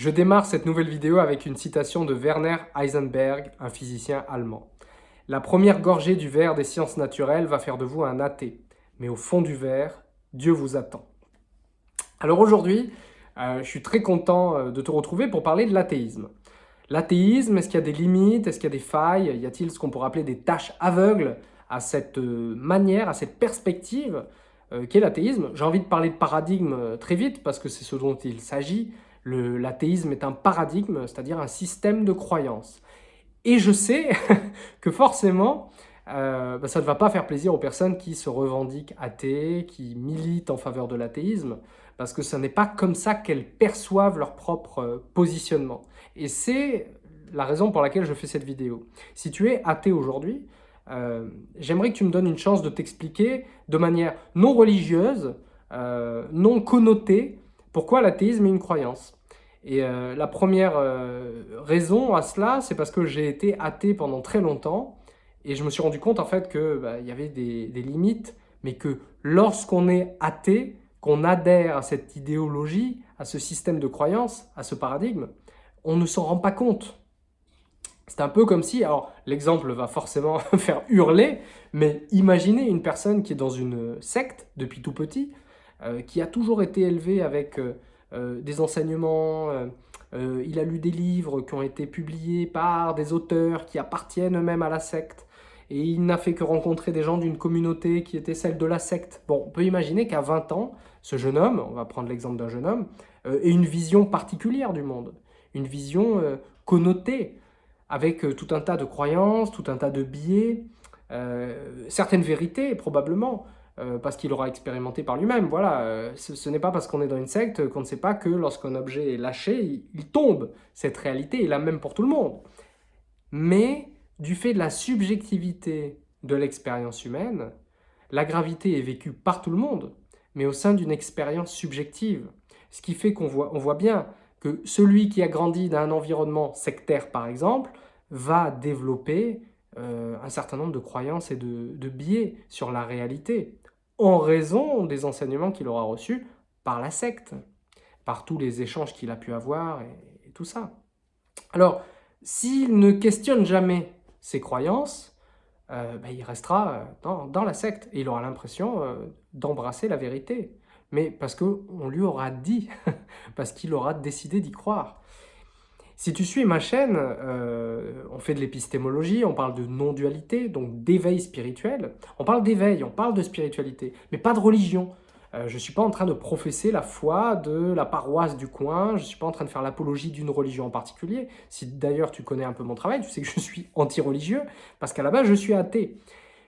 Je démarre cette nouvelle vidéo avec une citation de Werner Heisenberg, un physicien allemand. La première gorgée du verre des sciences naturelles va faire de vous un athée. Mais au fond du verre, Dieu vous attend. Alors aujourd'hui, euh, je suis très content euh, de te retrouver pour parler de l'athéisme. L'athéisme, est-ce qu'il y a des limites? Est-ce qu'il y a des failles? Y a-t-il ce qu'on pourrait appeler des tâches aveugles à cette euh, manière, à cette perspective qu'est l'athéisme? J'ai envie de parler de paradigme très vite parce que c'est ce dont il s'agit. L'athéisme est un paradigme, c'est-à-dire un système de croyance. Et je sais que forcément, euh, bah, ça ne va pas faire plaisir aux personnes qui se revendiquent athées, qui militent en faveur de l'athéisme, parce que ce n'est pas comme ça qu'elles perçoivent leur propre euh, positionnement. Et c'est la raison pour laquelle je fais cette vidéo. Si tu es athée aujourd'hui, euh, j'aimerais que tu me donnes une chance de t'expliquer de manière non religieuse, non connotée, pourquoi l'athéisme est une croyance Et euh, la première euh, raison à cela, c'est parce que j'ai été athée pendant très longtemps et je me suis rendu compte en fait qu'il bah, y avait des, limites, mais que lorsqu'on est athée, qu'on adhère à cette idéologie, à ce système de croyance, à ce paradigme, on ne s'en rend pas compte. C'est un peu comme si, alors l'exemple va forcément faire hurler, mais imaginez une personne qui est dans une secte depuis tout petit, euh, qui a toujours été élevé avec des enseignements, il a lu des livres qui ont été publiés par des auteurs qui appartiennent eux-mêmes à la secte, et il n'a fait que rencontrer des gens d'une communauté qui était celle de la secte. Bon, on peut imaginer qu'à 20 ans, ce jeune homme, on va prendre l'exemple d'un jeune homme, ait une vision particulière du monde, une vision connotée, avec tout un tas de croyances, tout un tas de biais, certaines vérités probablement, euh, parce qu'il aura expérimenté par lui-même. Voilà, euh, ce, n'est pas parce qu'on est dans une secte qu'on ne sait pas que lorsqu'un objet est lâché, il, tombe. Cette réalité est la même pour tout le monde. Mais du fait de la subjectivité de l'expérience humaine, la gravité est vécue par tout le monde, mais au sein d'une expérience subjective. Ce qui fait qu'on voit, on voit bien que celui qui a grandi dans un environnement sectaire, par exemple, va développer euh, un certain nombre de croyances et de, de biais sur la réalité en raison des enseignements qu'il aura reçus par la secte, par tous les échanges qu'il a pu avoir et, tout ça. Alors, s'il ne questionne jamais ses croyances, euh, ben, il restera dans, la secte et il aura l'impression euh, d'embrasser la vérité. Mais parce qu'on lui aura dit, parce qu'il aura décidé d'y croire. Si tu suis ma chaîne, euh, on fait de l'épistémologie, on parle de non-dualité, donc d'éveil spirituel. On parle d'éveil, on parle de spiritualité, mais pas de religion. Euh, je ne suis pas en train de professer la foi de la paroisse du coin, je ne suis pas en train de faire l'apologie d'une religion en particulier. Si d'ailleurs tu connais un peu mon travail, tu sais que je suis anti-religieux, parce qu'à la base je suis athée.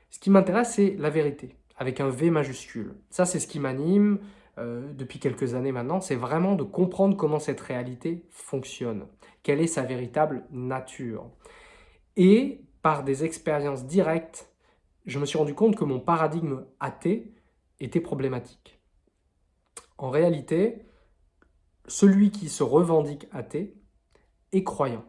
Ce qui m'intéresse, c'est la vérité, avec un V majuscule. Ça, c'est ce qui m'anime, euh, depuis quelques années maintenant, c'est vraiment de comprendre comment cette réalité fonctionne, quelle est sa véritable nature. Et par des expériences directes, je me suis rendu compte que mon paradigme athée était problématique. En réalité, celui qui se revendique athée est croyant.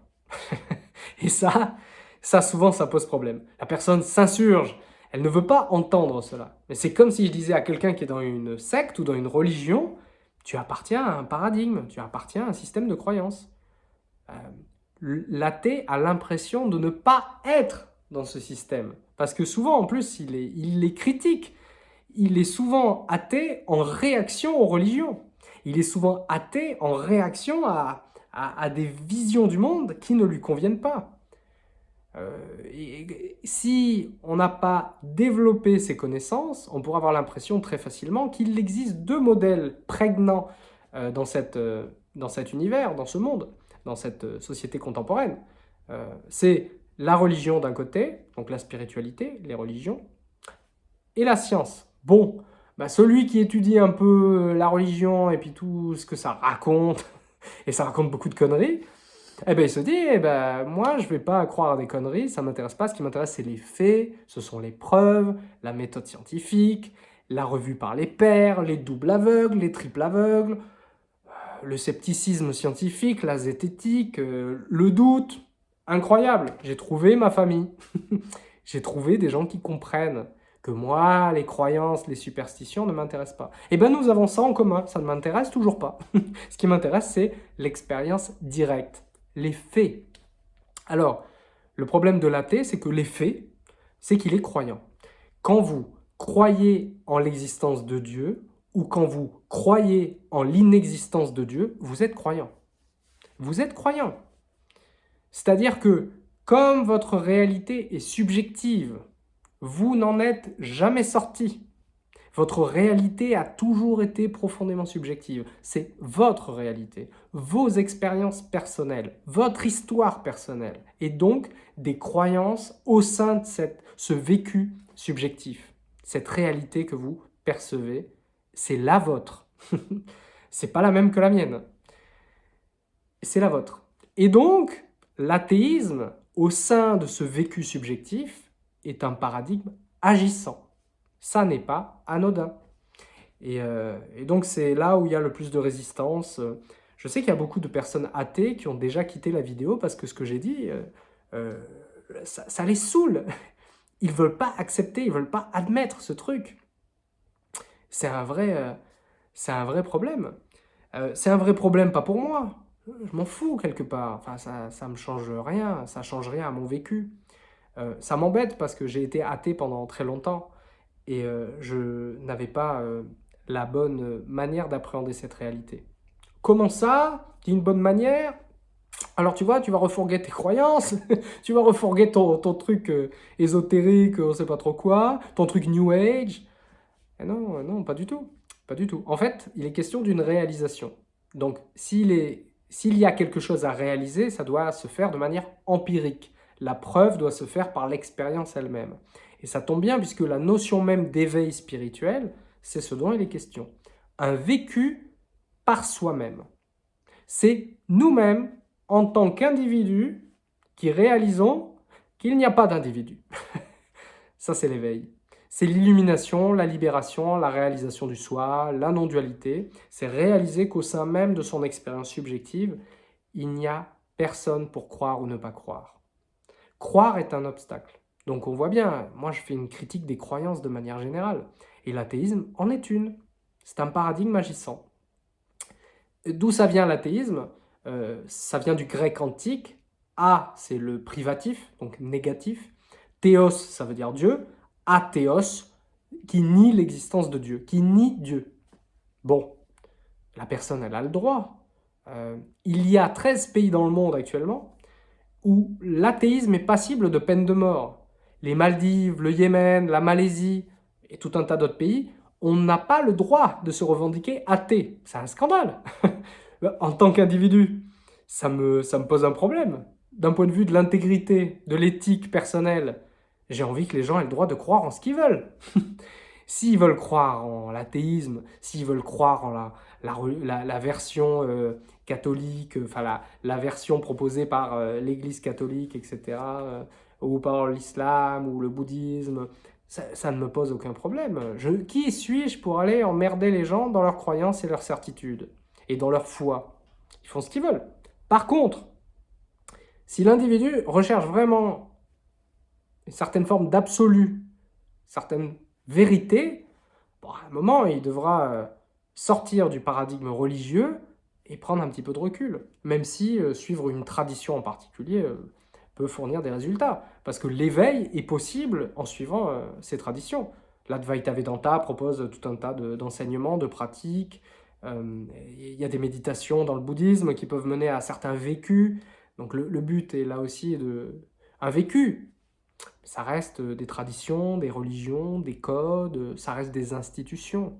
Et ça, ça souvent, ça pose problème. La personne s'insurge, elle ne veut pas entendre cela. Mais c'est comme si je disais à quelqu'un qui est dans une secte ou dans une religion, tu appartiens à un paradigme, tu appartiens à un système de croyance. Euh, L'athée a l'impression de ne pas être dans ce système. Parce que souvent, en plus, il, est, critique. Il est souvent athée en réaction aux religions. Il est souvent athée en réaction à, des visions du monde qui ne lui conviennent pas. Euh, si on n'a pas développé ces connaissances, on pourra avoir l'impression très facilement qu'il existe deux modèles prégnants euh, dans cet univers, dans ce monde, dans cette société contemporaine. C'est la religion d'un côté, donc la spiritualité, les religions, et la science. Bon, bah celui qui étudie un peu la religion et puis tout ce que ça raconte, et ça raconte beaucoup de conneries, eh ben, il se dit, eh ben, moi, je ne vais pas croire à des conneries, ça ne m'intéresse pas. Ce qui m'intéresse, c'est les faits, ce sont les preuves, la méthode scientifique, la revue par les pairs, les doubles aveugles, les triples aveugles, euh, le scepticisme scientifique, la zététique, euh, le doute. Incroyable, j'ai trouvé ma famille. j'ai trouvé des gens qui comprennent que moi, les croyances, les superstitions ne m'intéressent pas. Eh bien, nous avons ça en commun, ça ne m'intéresse toujours pas. Ce qui m'intéresse, c'est l'expérience directe, les faits. Alors, le problème de l'athée, c'est que les faits, c'est qu'il est croyant. Quand vous croyez en l'existence de Dieu, ou quand vous croyez en l'inexistence de Dieu, vous êtes croyant. Vous êtes croyant. C'est-à-dire que, comme votre réalité est subjective, vous n'en êtes jamais sorti. Votre réalité a toujours été profondément subjective. C'est votre réalité, vos expériences personnelles, votre histoire personnelle, et donc des croyances au sein de cette, ce vécu subjectif. Cette réalité que vous percevez, c'est la vôtre. c'est pas la même que la mienne. C'est la vôtre. Et donc, l'athéisme, au sein de ce vécu subjectif, est un paradigme agissant. Ça n'est pas anodin. Euh, et, donc c'est là où il y a le plus de résistance. Je sais qu'il y a beaucoup de personnes athées qui ont déjà quitté la vidéo parce que ce que j'ai dit, euh, euh, ça, les saoule. Ils ne veulent pas accepter, ils ne veulent pas admettre ce truc. C'est un, vrai, c'est un vrai problème. c'est un vrai problème pas pour moi. Je m'en fous quelque part. Enfin, ça ne me change rien, ça change rien à mon vécu. Euh, ça m'embête parce que j'ai été athée pendant très longtemps et euh, je n'avais pas euh, la bonne manière d'appréhender cette réalité. Comment ça? D'une bonne manière? Alors tu vois, tu vas refourguer tes croyances, tu vas refourguer ton, ton truc ésotérique, on sait pas trop quoi, ton truc New Age. Et non, non, pas du tout. Pas du tout. En fait, il est question d'une réalisation. Donc, s'il y a quelque chose à réaliser, ça doit se faire de manière empirique. La preuve doit se faire par l'expérience elle-même. Et ça tombe bien puisque la notion même d'éveil spirituel, c'est ce dont il est question. Un vécu par soi-même. C'est nous-mêmes, en tant qu'individus, qui réalisons qu'il n'y a pas d'individu. ça, c'est l'éveil. C'est l'illumination, la libération, la réalisation du soi, la non-dualité. C'est réaliser qu'au sein même de son expérience subjective, il n'y a personne pour croire ou ne pas croire. Croire est un obstacle. Donc on voit bien, moi je fais une critique des croyances de manière générale. Et l'athéisme en est une. C'est un paradigme agissant. D'où ça vient l'athéisme? Euh, Ça vient du grec antique. A, c'est le privatif, donc négatif. Théos, ça veut dire Dieu. Athéos, qui nie l'existence de Dieu, qui nie Dieu. Bon, la personne, elle a le droit. Euh, il y a 13 pays dans le monde actuellement où l'athéisme est passible de peine de mort. Les Maldives, le Yémen, la Malaisie et tout un tas d'autres pays, on n'a pas le droit de se revendiquer athée. C'est un scandale. en tant qu'individu, ça me, ça me pose un problème. D'un point de vue de l'intégrité, de l'éthique personnelle, j'ai envie que les gens aient le droit de croire en ce qu'ils veulent. S'ils veulent croire en l'athéisme, s'ils veulent croire en la, la, version euh, catholique, enfin la, version proposée par euh, l'Église catholique, etc., euh, ou par l'islam ou le bouddhisme, ça, ne me pose aucun problème. Je, qui suis-je pour aller emmerder les gens dans leurs croyances et leurs certitudes et dans leur foi? Ils font ce qu'ils veulent. Par contre, si l'individu recherche vraiment une certaine forme d'absolu, certaine vérité, à un moment, il devra sortir du paradigme religieux et prendre un petit peu de recul, même si euh, suivre une tradition en particulier euh, peut fournir des résultats, parce que l'éveil est possible en suivant euh, ces traditions. L'Advaita Vedanta propose tout un tas d'enseignements, de, pratiques, il y a des méditations dans le bouddhisme qui peuvent mener à certains vécus, donc le, le but est là aussi de... un vécu, ça reste des traditions, des religions, des codes, ça reste des institutions.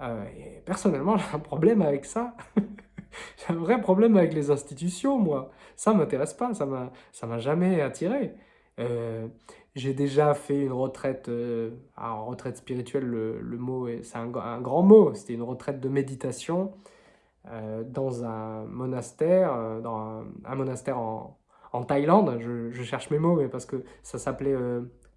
Euh, personnellement, j'ai un problème avec ça. j'ai un vrai problème avec les institutions, moi. Ça ne m'intéresse pas, ça ne m'a jamais attiré. Euh, j'ai déjà fait une retraite, euh, alors retraite spirituelle, le, mot, c'est un, un, grand mot, c'était une retraite de méditation dans un monastère, dans un, monastère en, en Thaïlande, je, cherche mes mots, mais parce que ça s'appelait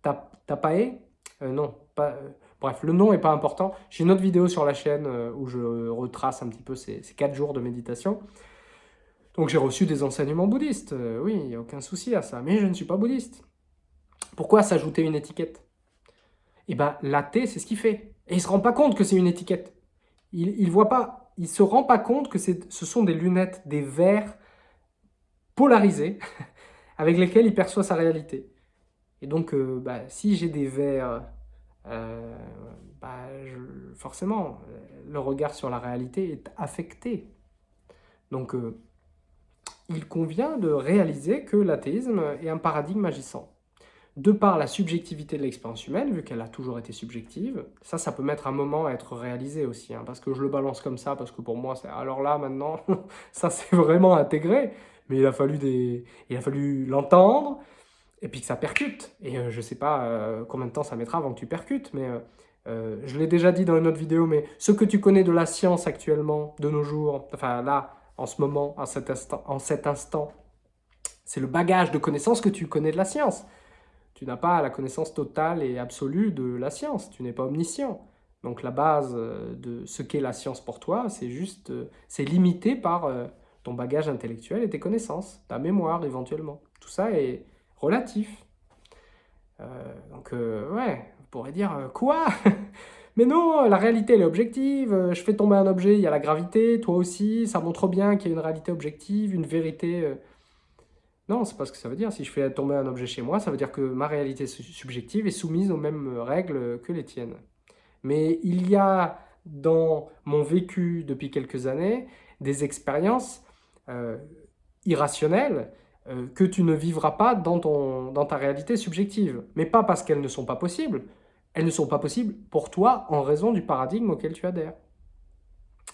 Tapae, non, pas, Bref, le nom n'est pas important. J'ai une autre vidéo sur la chaîne euh, où je retrace un petit peu ces, quatre 4 jours de méditation. Donc j'ai reçu des enseignements bouddhistes, oui, il n'y a aucun souci à ça, mais je ne suis pas bouddhiste. Pourquoi s'ajouter une étiquette? Et bien, l'athée, c'est ce qu'il fait. Et il ne se rend pas compte que c'est une étiquette. Il ne voit pas, il se rend pas compte que ce sont des lunettes, des verres polarisés avec lesquels il perçoit sa réalité. Et donc, euh, bah, si j'ai des verres, euh, bah, forcément, le regard sur la réalité est affecté. Donc, euh, il convient de réaliser que l'athéisme est un paradigme agissant. De par la subjectivité de l'expérience humaine, vu qu'elle a toujours été subjective, ça, ça peut mettre un moment à être réalisé aussi, hein, parce que je le balance comme ça, parce que pour moi, alors là, maintenant, ça c'est vraiment intégré, mais il a fallu des, il a fallu l'entendre, et puis que ça percute. Et euh, je sais pas euh, combien de temps ça mettra avant que tu percutes, mais euh, je l'ai déjà dit dans une autre vidéo, mais ce que tu connais de la science actuellement, de nos jours, enfin là, en ce moment, en cet en cet instant c'est le bagage de connaissances que tu connais de la science. Tu n'as pas la connaissance totale et absolue de la science, tu n'es pas omniscient. Donc la base de ce qu'est la science pour toi, c'est juste, c'est limité par ton bagage intellectuel et tes connaissances, ta mémoire éventuellement. Tout ça est relatif. donc ouais, on pourrait dire quoi? Mais non, la réalité, elle est objective. Euh, je fais tomber un objet, il y a la gravité, toi aussi. Ça montre bien qu'il y a une réalité objective, une vérité... Euh. Non, c'est pas ce que ça veut dire. Si je fais tomber un objet chez moi, ça veut dire que ma réalité subjective est soumise aux mêmes règles que les tiennes. Mais il y a dans mon vécu depuis quelques années des expériences euh, irrationnelles que tu ne vivras pas dans, ton, dans ta réalité subjective. Mais pas parce qu'elles ne sont pas possibles, elles ne sont pas possibles pour toi en raison du paradigme auquel tu adhères.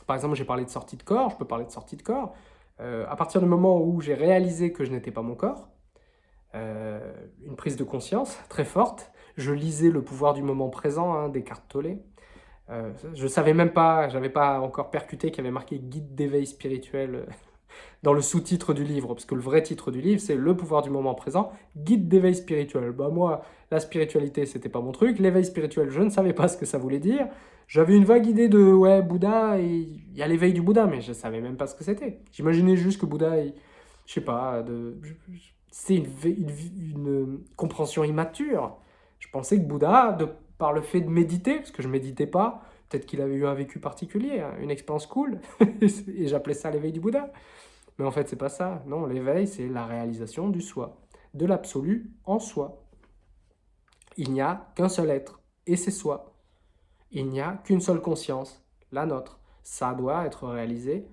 Par exemple, j'ai parlé de sortie de corps, je peux parler de sortie de corps. Euh, à partir du moment où j'ai réalisé que je n'étais pas mon corps, euh, une prise de conscience très forte, je lisais Le pouvoir du moment présent hein, Descartes Tolle. Euh, je ne savais même pas, j'avais pas encore percuté qu'il y avait marqué guide d'éveil spirituel dans le sous-titre du livre, parce que le vrai titre du livre, c'est Le pouvoir du moment présent, guide d'éveil spirituel. Bah moi, la spiritualité, c'était pas mon truc. L'éveil spirituel, je ne savais pas ce que ça voulait dire. J'avais une vague idée de, ouais, Bouddha, il y a l'éveil du Bouddha, mais je savais même pas ce que c'était. J'imaginais juste que Bouddha, je sais pas, c'est une, une, compréhension immature. Je pensais que Bouddha, de, par le fait de méditer, parce que je méditais pas, peut-être qu'il avait eu un vécu particulier, hein, une expérience cool, et j'appelais ça l'éveil du Bouddha. Mais en fait, c'est pas ça. Non, l'éveil, c'est la réalisation du soi, de l'absolu en soi. Il n'y a qu'un seul être, et c'est soi. Il n'y a qu'une seule conscience, la nôtre. Ça doit être réalisé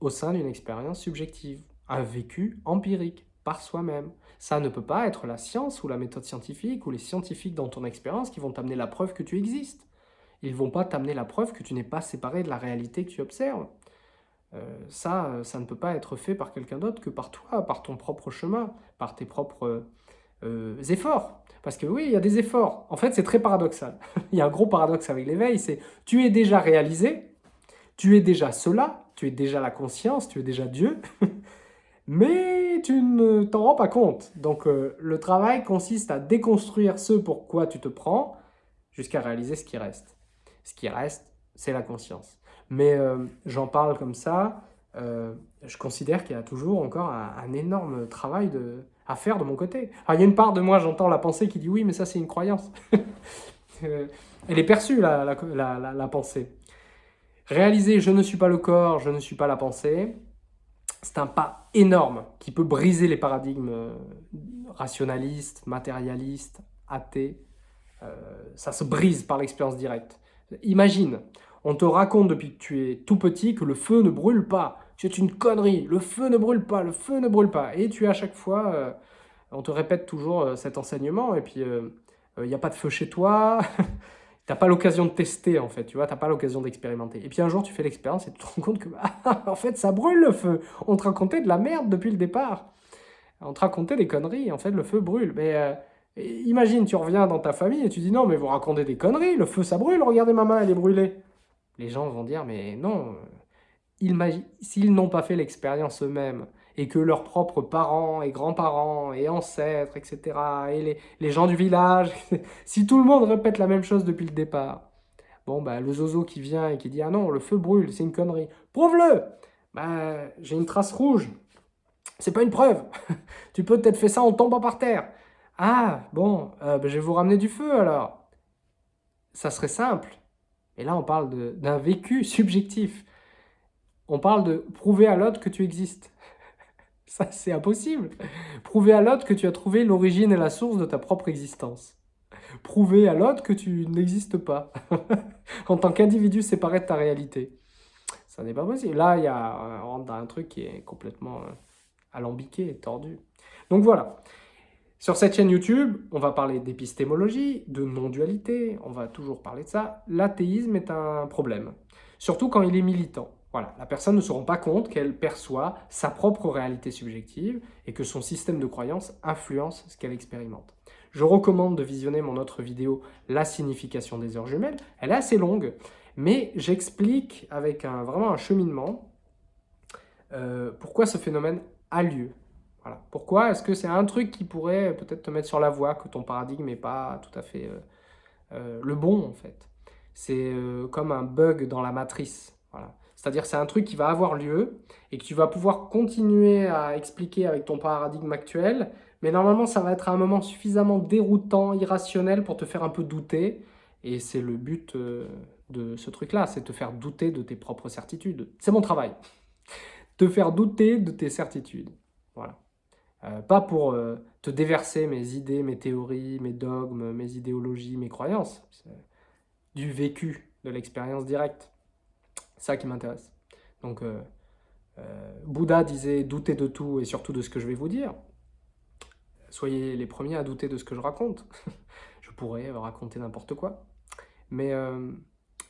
au sein d'une expérience subjective, un vécu empirique, par soi-même. Ça ne peut pas être la science ou la méthode scientifique ou les scientifiques dans ton expérience qui vont t'amener la preuve que tu existes. Ils ne vont pas t'amener la preuve que tu n'es pas séparé de la réalité que tu observes. Euh, ça, ça ne peut pas être fait par quelqu'un d'autre que par toi, par ton propre chemin, par tes propres euh, efforts. Parce que oui, il y a des efforts. En fait, c'est très paradoxal. il y a un gros paradoxe avec l'éveil, c'est tu es déjà réalisé, tu es déjà cela, tu es déjà la conscience, tu es déjà Dieu, mais tu ne t'en rends pas compte. Donc euh, le travail consiste à déconstruire ce pour quoi tu te prends jusqu'à réaliser ce qui reste. Ce qui reste, c'est la conscience. Mais euh, j'en parle comme ça, euh, je considère qu'il y a toujours encore un, énorme travail à faire de mon côté. il y a une part de moi, j'entends la pensée qui dit oui, mais ça c'est une croyance. Euh, elle est perçue, la, pensée. Réaliser je ne suis pas le corps, je ne suis pas la pensée, c'est un pas énorme qui peut briser les paradigmes rationalistes, matérialistes, athées. ça se brise par l'expérience directe. Imagine, on te raconte depuis que tu es tout petit que le feu ne brûle pas. C'est une connerie, le feu ne brûle pas, le feu ne brûle pas. Et tu à chaque fois, euh, on te répète toujours euh, cet enseignement, et puis il euh, n'y a pas de feu chez toi, tu n'as pas l'occasion de tester en fait, tu vois, tu n'as pas l'occasion d'expérimenter. Et puis un jour tu fais l'expérience et tu te rends compte que, en fait ça brûle le feu, on te racontait de la merde depuis le départ. On te racontait des conneries, en fait le feu brûle. Mais imagine, tu reviens dans ta famille et tu dis non mais vous racontez des conneries, le feu ça brûle, regardez ma main elle est brûlée les gens vont dire, mais non, s'ils n'ont pas fait l'expérience eux-mêmes, et que leurs propres parents et grands-parents et ancêtres, etc., et les, gens du village, si tout le monde répète la même chose depuis le départ, bon, bah, le zozo qui vient et qui dit « Ah non, le feu brûle, c'est une connerie. Prouve-le bah, J'ai une trace rouge. C'est pas une preuve. tu peux peut-être faire ça en tombant par terre. Ah, bon, euh, bah, je vais vous ramener du feu alors. ça serait simple. Et là, on parle d'un vécu subjectif. On parle de prouver à l'autre que tu existes. Ça, c'est impossible. Prouver à l'autre que tu as trouvé l'origine et la source de ta propre existence. Prouver à l'autre que tu n'existes pas. en tant qu'individu séparé de ta réalité. Ça n'est pas possible. Là, il y a, on rentre dans un truc qui est complètement euh, alambiqué, tordu. Donc voilà. Sur cette chaîne YouTube, on va parler d'épistémologie, de non-dualité, on va toujours parler de ça. L'athéisme est un problème, surtout quand il est militant. Voilà, la personne ne se rend pas compte qu'elle perçoit sa propre réalité subjective et que son système de croyance influence ce qu'elle expérimente. Je recommande de visionner mon autre vidéo « La signification des heures jumelles ». Elle est assez longue, mais j'explique avec un, vraiment un cheminement euh, pourquoi ce phénomène a lieu. Pourquoi? Est-ce que c'est un truc qui pourrait peut-être te mettre sur la voie, que ton paradigme n'est pas tout à fait euh, euh, le bon en fait? C'est comme un bug dans la matrice. C'est-à-dire c'est un truc qui va avoir lieu et que tu vas pouvoir continuer à expliquer avec ton paradigme actuel, mais normalement ça va être un moment suffisamment déroutant, irrationnel pour te faire un peu douter, et c'est le but euh, de ce truc-là, c'est te faire douter de tes propres certitudes. C'est mon travail. te faire douter de tes certitudes. Euh, pas pour euh, te déverser mes idées, mes théories, mes dogmes, mes idéologies, mes croyances. Du vécu, de l'expérience directe. Ça qui m'intéresse. Donc, euh, Bouddha disait « douter de tout et surtout de ce que je vais vous dire ». Soyez les premiers à douter de ce que je raconte. je pourrais raconter n'importe quoi. Mais euh,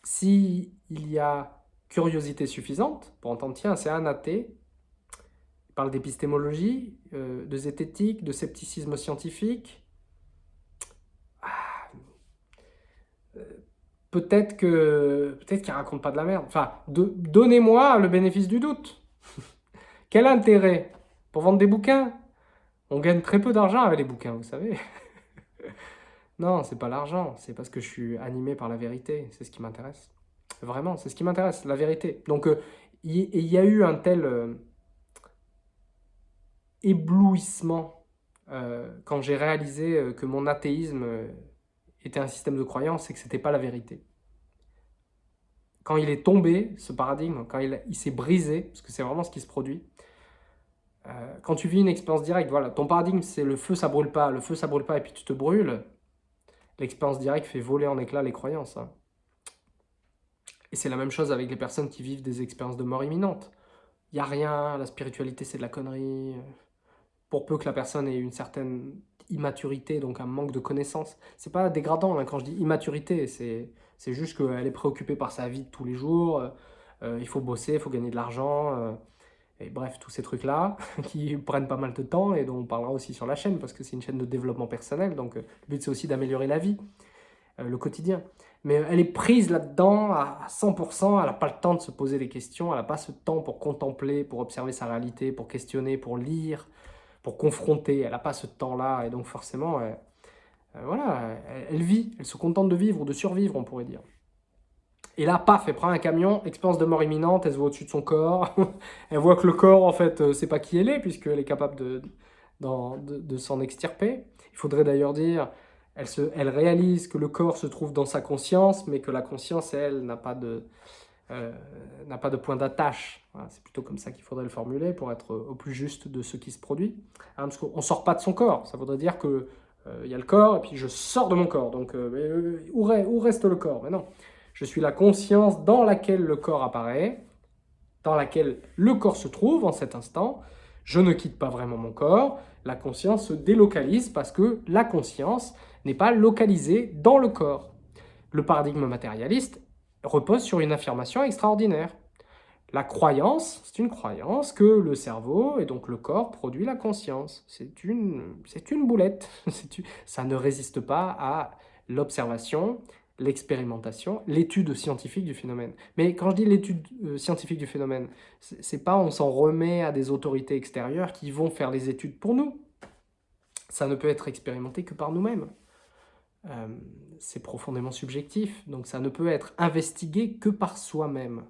si y a curiosité suffisante pour entendre, tiens, c'est un athée, parle d'épistémologie, de zététique, de scepticisme scientifique, peut-être que peut-être qu'il raconte pas de la merde. Enfin, donnez-moi le bénéfice du doute. Quel intérêt Pour vendre des bouquins? On gagne très peu d'argent avec les bouquins, vous savez. non, c'est pas l'argent, c'est parce que je suis animé par la vérité, c'est ce qui m'intéresse. Vraiment, c'est ce qui m'intéresse, la vérité. Donc, euh, il y, a eu un tel euh, éblouissement euh, quand j'ai réalisé que mon athéisme était un système de croyance et que ce n'était pas la vérité. Quand il est tombé, ce paradigme, quand il, s'est brisé, parce que c'est vraiment ce qui se produit, euh, quand tu vis une expérience directe, voilà, ton paradigme c'est le feu ça brûle pas, le feu ça brûle pas et puis tu te brûles, l'expérience directe fait voler en éclats les croyances. Hein. Et c'est la même chose avec les personnes qui vivent des expériences de mort imminente. Il n'y a rien, la spiritualité c'est de la connerie. Pour peu que la personne ait une certaine immaturité, donc un manque de connaissances. C'est pas dégradant hein, quand je dis immaturité, c'est juste qu'elle est préoccupée par sa vie de tous les jours, euh, euh, il faut bosser, il faut gagner de l'argent, euh, et bref, tous ces trucs-là qui prennent pas mal de temps et dont on parlera aussi sur la chaîne parce que c'est une chaîne de développement personnel, donc le but c'est aussi d'améliorer la vie, le quotidien. Mais elle est prise là-dedans à 100%, elle n'a pas le temps de se poser des questions, elle n'a pas ce temps pour contempler, pour observer sa réalité, pour questionner, pour lire, pour confronter. Elle n'a pas ce temps-là, et donc forcément, euh, voilà, elle, vit, elle se contente de vivre ou de survivre, on pourrait dire. Et là, paf, elle prend un camion, expérience de mort imminente, elle se voit au-dessus de son corps, elle voit que le corps, en fait, euh, c'est pas qui elle est, puisqu'elle est capable de, de, de, s'en extirper. Il faudrait d'ailleurs dire, elle, se, elle réalise que le corps se trouve dans sa conscience, mais que la conscience, elle, n'a pas de, euh, n'a pas de point d'attache. c'est plutôt comme ça qu'il faudrait le formuler pour être au plus juste de ce qui se produit. Hein, parce qu'on ne sort pas de son corps, ça voudrait dire qu'il euh, y a le corps et puis je sors de mon corps. Donc euh, où, où, reste le corps? Mais non, je suis la conscience dans laquelle le corps apparaît, dans laquelle le corps se trouve en cet instant. Je ne quitte pas vraiment mon corps, la conscience se délocalise parce que la conscience n'est pas localisée dans le corps. Le paradigme matérialiste repose sur une affirmation extraordinaire. La croyance, c'est une croyance que le cerveau et donc le corps produit la conscience. C'est une, une boulette. Ça ne résiste pas à l'observation, l'expérimentation, l'étude scientifique du phénomène. Mais quand je dis l'étude euh, scientifique du phénomène, c'est pas on s'en remet à des autorités extérieures qui vont faire les études pour nous. Ça ne peut être expérimenté que par nous-mêmes. Euh, c'est profondément subjectif, donc ça ne peut être investigué que par soi-même.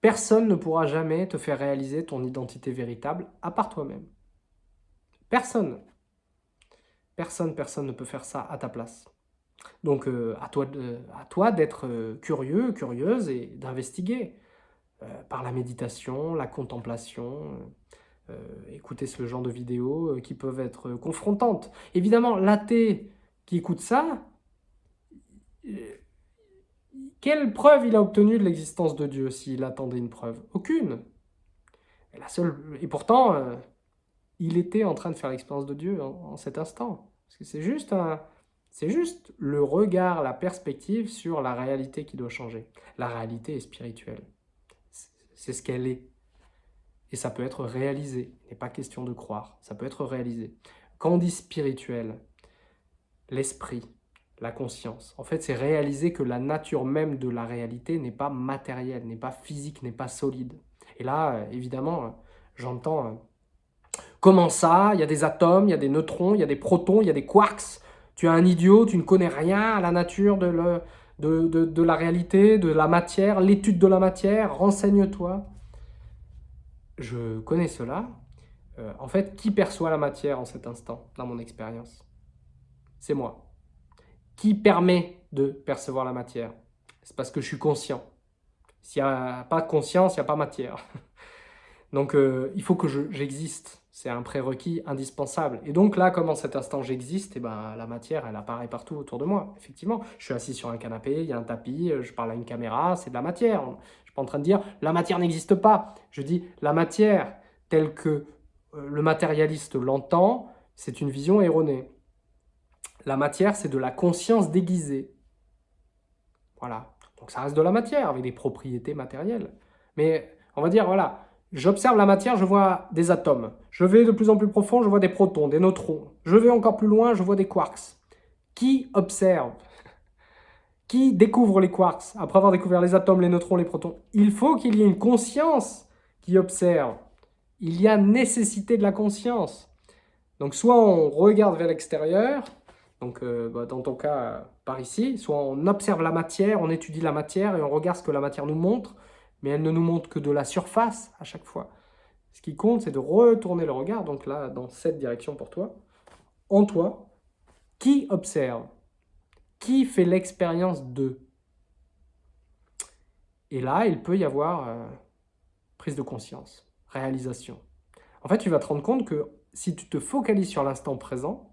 Personne ne pourra jamais te faire réaliser ton identité véritable à part toi-même. Personne. Personne, personne ne peut faire ça à ta place. Donc à toi d'être curieux, curieuse et d'investiguer par la méditation, la contemplation, écouter ce genre de vidéos qui peuvent être confrontantes. Évidemment, l'athée qui écoute ça, quelle preuve il a obtenu de l'existence de Dieu s'il attendait une preuve? Aucune. Et, la seule... et pourtant, euh, il était en train de faire l'expérience de Dieu en, cet instant. Parce que c'est juste, c'est juste le regard, la perspective sur la réalité qui doit changer. La réalité est spirituelle. C'est ce qu'elle est. Et ça peut être réalisé. Il n'est pas question de croire. Ça peut être réalisé. Quand on dit spirituel, l'esprit, la conscience. En fait, c'est réaliser que la nature même de la réalité n'est pas matérielle, n'est pas physique, n'est pas solide. Et là, euh, évidemment, euh, j'entends euh, comment ça? Il y a des atomes, il y a des neutrons, il y a des protons, il y a des quarks. Tu es un idiot, tu ne connais rien à la nature de, la réalité, de la matière, l'étude de la matière, renseigne-toi. Je connais cela. en fait, qui perçoit la matière en cet instant, dans mon expérience? C'est moi qui permet de percevoir la matière? C'est parce que je suis conscient. S'il n'y a pas de conscience, il n'y a pas matière. Donc euh, il faut que j'existe. c'est un prérequis indispensable. Et donc là, comme en cet instant j'existe, eh ben, la matière, elle apparaît partout autour de moi. Effectivement, je suis assis sur un canapé, il y a un tapis, euh, je parle à une caméra, c'est de la matière. Je ne suis pas en train de dire « la matière n'existe pas ». Je dis « la matière, telle que euh, le matérialiste l'entend, c'est une vision erronée ». La matière, c'est de la conscience déguisée. Voilà. Donc ça reste de la matière, avec des propriétés matérielles. Mais on va dire, voilà, j'observe la matière, je vois des atomes. Je vais de plus en plus profond, je vois des protons, des neutrons. Je vais encore plus loin, je vois des quarks. Qui observe Qui découvre les quarks après avoir découvert les atomes, les neutrons, les protons? Il faut qu'il y ait une conscience qui observe. Il y a nécessité de la conscience. Donc soit on regarde vers l'extérieur, donc euh, bah, dans ton cas, par ici, soit on observe la matière, on étudie la matière et on regarde ce que la matière nous montre, mais elle ne nous montre que de la surface à chaque fois. Ce qui compte, c'est de retourner le regard, donc là, dans cette direction pour toi, en toi, qui observe Qui fait l'expérience de Et là, il peut y avoir euh, prise de conscience, réalisation. En fait, tu vas te rendre compte que si tu te focalises sur l'instant présent,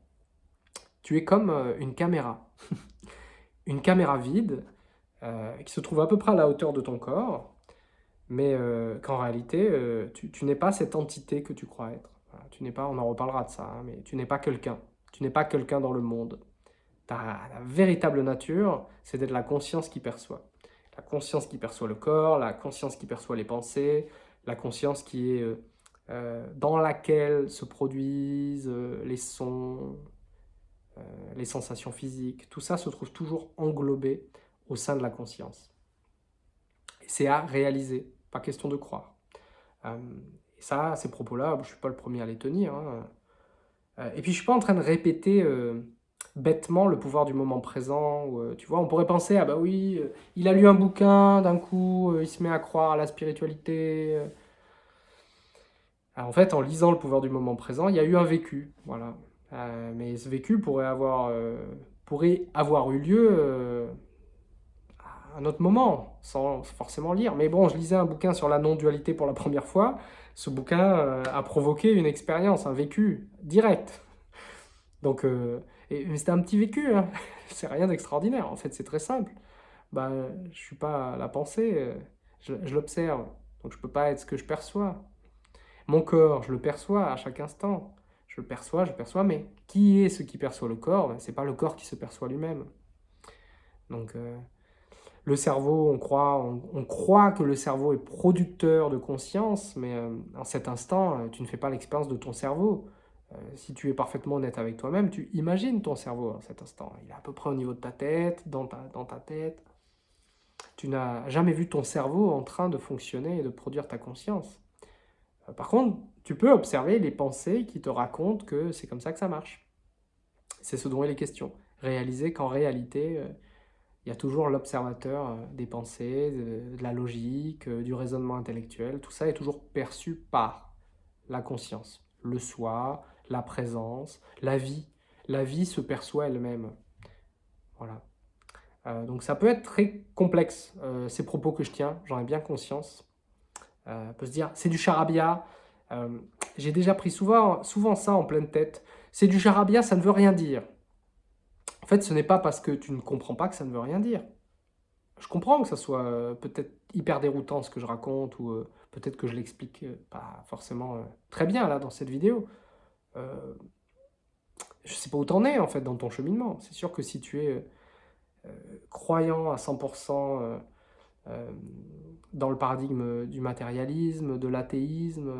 tu es comme euh, une caméra. une caméra vide euh, qui se trouve à peu près à la hauteur de ton corps, mais euh, qu'en réalité, tu, n'es pas cette entité que tu crois être. tu n'es pas, on en reparlera de ça, hein, mais tu n'es pas quelqu'un. Tu n'es pas quelqu'un dans le monde. Ta véritable nature, c'est d'être la conscience qui perçoit. La conscience qui perçoit le corps, la conscience qui perçoit les pensées, la conscience qui est dans laquelle se produisent les sons, euh, les sensations physiques, tout ça se trouve toujours englobé au sein de la conscience. C'est à réaliser, pas question de croire. Euh, et ça, ces propos-là, je ne suis pas le premier à les tenir. Hein. Euh, et puis, je ne suis pas en train de répéter bêtement le pouvoir du moment présent. tu vois, on pourrait penser, ah bah oui, il a lu un bouquin, d'un coup, il se met à croire à la spiritualité. en fait, en lisant le pouvoir du moment présent, il y a eu un vécu. Voilà. Euh, mais ce vécu pourrait avoir, euh, pourrait avoir eu lieu euh, à un autre moment, sans forcément lire. Mais bon, je lisais un bouquin sur la non-dualité pour la première fois. Ce bouquin a provoqué une expérience, un vécu direct. Donc, c'était un petit vécu, hein. c'est rien d'extraordinaire. En fait, c'est très simple. Bah, je suis pas la pensée, je, je l'observe. Donc, je peux pas être ce que je perçois. Mon corps, je le perçois à chaque instant je perçois, je perçois, mais qui est ce qui perçoit le corps? Ben, Ce n'est pas le corps qui se perçoit lui-même. Donc, euh, le cerveau, on croit, on, croit que le cerveau est producteur de conscience, mais euh, en cet instant, euh, tu ne fais pas l'expérience de ton cerveau. si tu es parfaitement honnête avec toi-même, tu imagines ton cerveau en cet instant. Il est à peu près au niveau de ta tête, dans ta, dans ta tête. Tu n'as jamais vu ton cerveau en train de fonctionner et de produire ta conscience. par contre, tu peux observer les pensées qui te racontent que c'est comme ça que ça marche. C'est ce dont il est question. Réaliser qu'en réalité, euh, il y a toujours l'observateur euh, des pensées, de, la logique, euh, du raisonnement intellectuel. Tout ça est toujours perçu par la conscience, le soi, la présence, la vie. La vie se perçoit elle-même. Voilà. Donc ça peut être très complexe, ces propos que je tiens, j'en ai bien conscience. on peut se dire, c'est du charabia. J'ai déjà pris souvent, souvent ça en pleine tête. C'est du charabia, ça ne veut rien dire. En fait, ce n'est pas parce que tu ne comprends pas que ça ne veut rien dire. Je comprends que ça soit peut-être hyper déroutant ce que je raconte, ou peut-être que je l'explique pas forcément très bien là dans cette vidéo je sais pas où t'en es en fait dans ton cheminement. C'est sûr que si tu es euh, croyant à 100% euh, euh, dans le paradigme du matérialisme, de l'athéisme,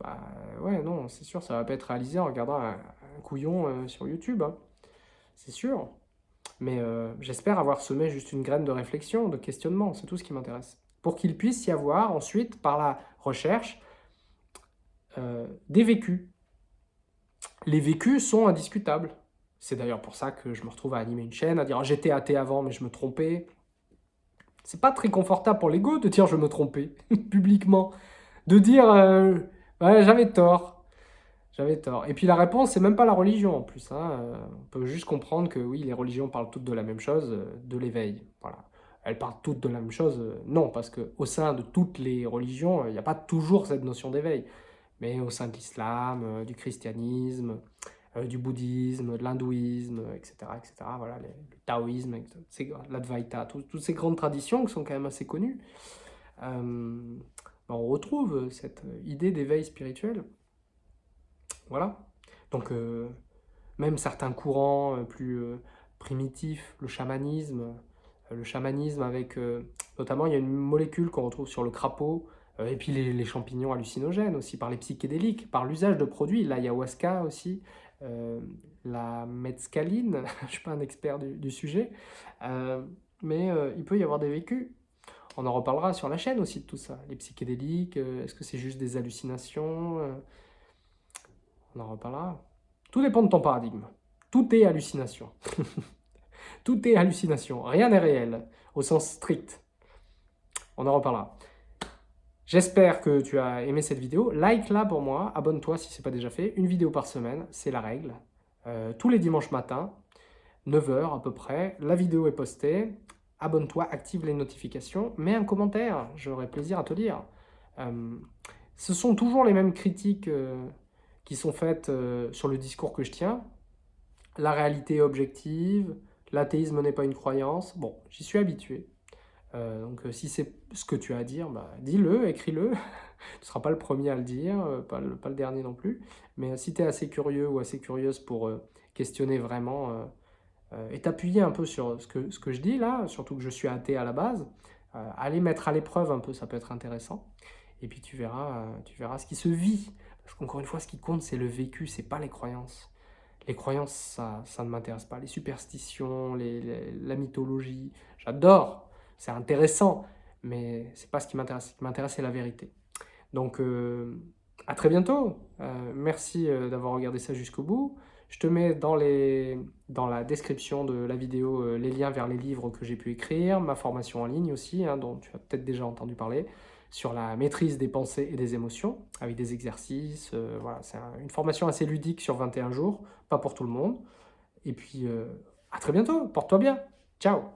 bah ouais, non, c'est sûr, ça va pas être réalisé en regardant un, couillon sur YouTube. Hein. C'est sûr. Mais j'espère avoir semé juste une graine de réflexion, de questionnement, c'est tout ce qui m'intéresse. Pour qu'il puisse y avoir ensuite, par la recherche, des vécus, les vécus sont indiscutables. C'est d'ailleurs pour ça que je me retrouve à animer une chaîne, à dire j'étais athée avant mais je me trompais. C'est pas très confortable pour l'ego de dire je me trompais publiquement, de dire euh, j'avais tort, j'avais tort. Et puis la réponse c'est même pas la religion en plus. Hein. Euh, on peut juste comprendre que oui les religions parlent toutes de la même chose, euh, de l'éveil. Voilà. Elles parlent toutes de la même chose, non parce que au sein de toutes les religions il n'y a pas toujours cette notion d'éveil mais au sein de l'islam, euh, du christianisme, euh, du bouddhisme, de l'hindouisme, etc., etc. Voilà, le taoïsme, l'advaita, toutes ces grandes traditions qui sont quand même assez connues. Euh, on retrouve cette idée d'éveil spirituel. Voilà. Donc, même certains courants plus primitifs, le chamanisme, le chamanisme avec, notamment, il y a une molécule qu'on retrouve sur le crapaud, euh, et puis les, champignons hallucinogènes aussi, par les psychédéliques, par l'usage de produits, l'ayahuasca aussi, euh, la mescaline, je ne suis pas un expert du, sujet, euh, mais il peut y avoir des vécus. On en reparlera sur la chaîne aussi de tout ça. Les psychédéliques, est-ce que c'est juste des hallucinations On en reparlera. Tout dépend de ton paradigme. Tout est hallucination. tout est hallucination. Rien n'est réel, au sens strict. On en reparlera. J'espère que tu as aimé cette vidéo. Like-la pour moi, abonne-toi si ce n'est pas déjà fait. Une vidéo par semaine, c'est la règle. Euh, tous les dimanches matins, 9h à peu près, la vidéo est postée. Abonne-toi, active les notifications, mets un commentaire, j'aurai plaisir à te lire. Euh, ce sont toujours les mêmes critiques euh, qui sont faites sur le discours que je tiens. La réalité est objective, l'athéisme n'est pas une croyance. Bon, j'y suis habitué. Euh, donc euh, si c'est ce que tu as à dire, bah, dis-le, écris-le. tu ne seras pas le premier à le dire, euh, pas, le, dernier non plus. Mais si tu es assez curieux ou assez curieuse pour questionner vraiment et t'appuyer un peu sur ce que, ce que je dis là, surtout que je suis athée à la base, aller mettre à l'épreuve un peu, ça peut être intéressant. Et puis tu verras, tu verras ce qui se vit. Parce qu'encore une fois, ce qui compte, c'est le vécu, c'est pas les croyances. Les croyances, ça, ça ne m'intéresse pas. Les superstitions, la mythologie, j'adore c'est intéressant, mais c'est pas ce qui m'intéresse. Ce qui m'intéresse, c'est la vérité. Donc, euh, à très bientôt. Euh, merci euh, d'avoir regardé ça jusqu'au bout. Je te mets dans, la description de la vidéo les liens vers les livres que j'ai pu écrire, ma formation en ligne aussi, hein, dont tu as peut-être déjà entendu parler, sur la maîtrise des pensées et des émotions, avec des exercices. voilà, c'est une formation assez ludique sur 21 jours, pas pour tout le monde. Et puis, à très bientôt. Porte-toi bien. Ciao